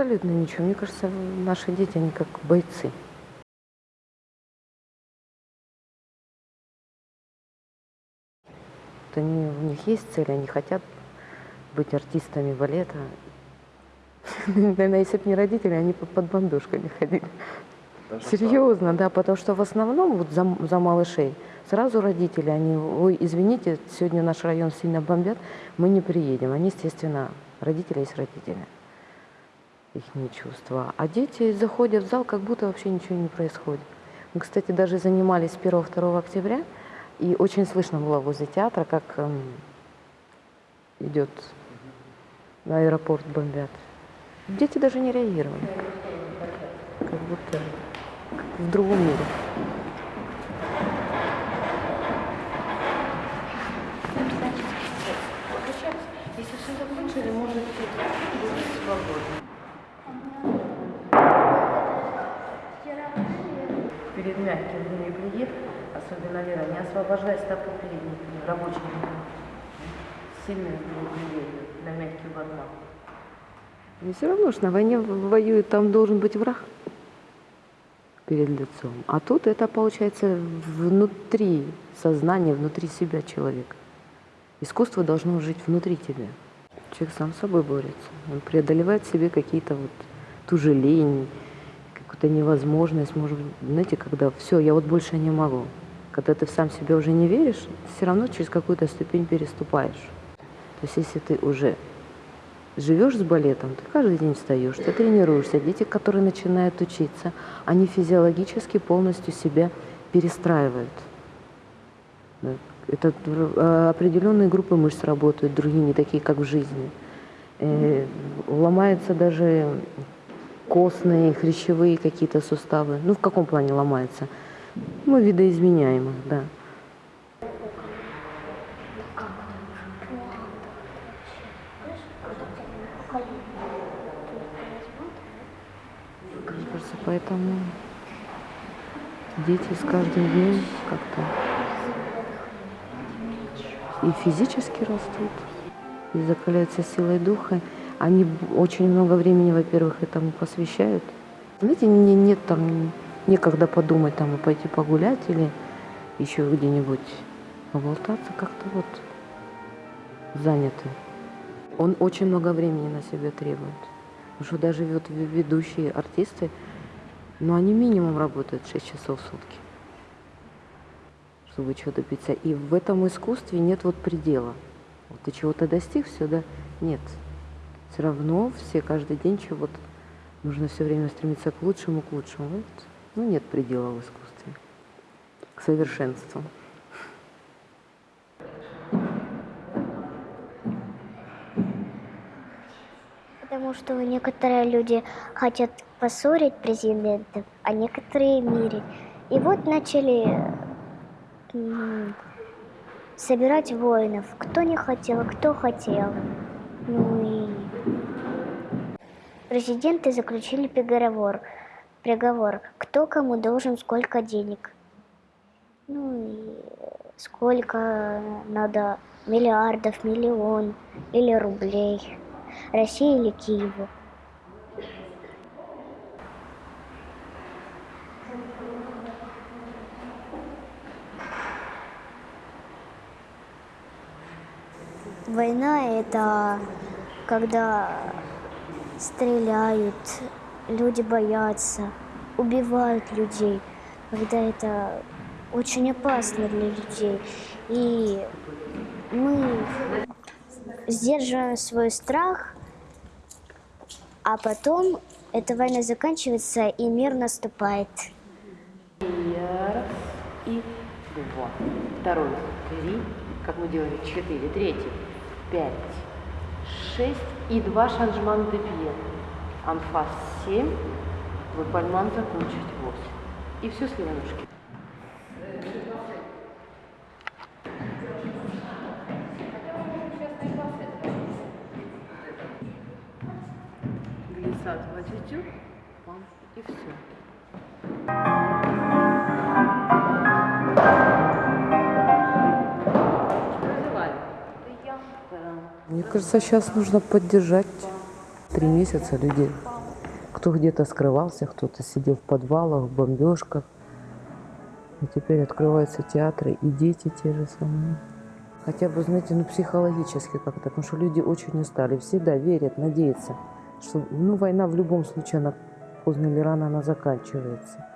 Абсолютно ничего. Мне кажется, наши дети, они как бойцы. Они, у них есть цель, они хотят быть артистами балета. Наверное, если бы не родители, они под бандушками ходили. Серьезно, да, потому что в основном вот за, за малышей сразу родители, они, ой, извините, сегодня наш район сильно бомбят, мы не приедем. Они, естественно, родители есть родители, их не чувства. А дети заходят в зал, как будто вообще ничего не происходит. Мы, кстати, даже занимались 1-2 октября, и очень слышно было возле театра, как эм, идет на аэропорт бомбят. Дети даже не реагировали. Как будто в другом мире. Если все закончили, может быть свободно. Перед мягким внеплиет, особенно Лера, не освобождай стопу передней, рабочий Сильный внеплиет на мягкий бадман. Не все равно, что на войне воюет, там должен быть враг перед лицом. А тут это получается внутри сознания, внутри себя человека. Искусство должно жить внутри тебя. Человек сам с собой борется. Он преодолевает в себе какие-то вот ту же лень, какую-то невозможность, может быть, знаете, когда все, я вот больше не могу. Когда ты сам себе уже не веришь, все равно через какую-то ступень переступаешь. То есть если ты уже живешь с балетом, ты каждый день встаешь, ты тренируешься. Дети, которые начинают учиться, они физиологически полностью себя перестраивают. Это э, определенные группы мышц работают, другие не такие, как в жизни. Э, ломаются даже костные, хрящевые какие-то суставы. Ну, в каком плане ломаются? Мы видоизменяемых, да. Кажется, поэтому дети с каждым днем как-то и физически растут, и закаляются силой духа. Они очень много времени, во-первых, этому посвящают. Знаете, мне нет там некогда подумать там и пойти погулять или еще где-нибудь поболтаться, как-то вот заняты. Он очень много времени на себя требует. Потому что даже ведущие артисты, ну они минимум работают 6 часов в сутки чтобы чего-то добиться. И в этом искусстве нет вот предела. Вот ты чего-то достиг, все, да? Нет. Все равно все каждый день чего-то нужно все время стремиться к лучшему, к лучшему. Вот. Ну, нет предела в искусстве. К совершенству. Потому что некоторые люди хотят поссорить президентов, а некоторые мирить. И вот начали собирать воинов. Кто не хотел, кто хотел. Ну и президенты заключили приговор. Приговор, кто кому должен сколько денег. Ну и сколько надо миллиардов, миллион или рублей. России или Киеву. Война – это когда стреляют, люди боятся, убивают людей, когда это очень опасно для людей. И мы сдерживаем свой страх, а потом эта война заканчивается и мир наступает. Раз и два. Второй. Три. Как мы делали? Четыре. Третий. Пять. Шесть. И два шанжман де пье. Анфас семь. Выпальман закончить восемь. И все с левой высаживать утюг, вам и все. Мне кажется, сейчас нужно поддержать три месяца людей. Кто где-то скрывался, кто-то сидел в подвалах, в бомбежках. И теперь открываются театры, и дети те же самые. Хотя бы, знаете, ну психологически как-то, потому что люди очень устали. Всегда верят, надеются что ну, война в любом случае, она поздно или рано она заканчивается.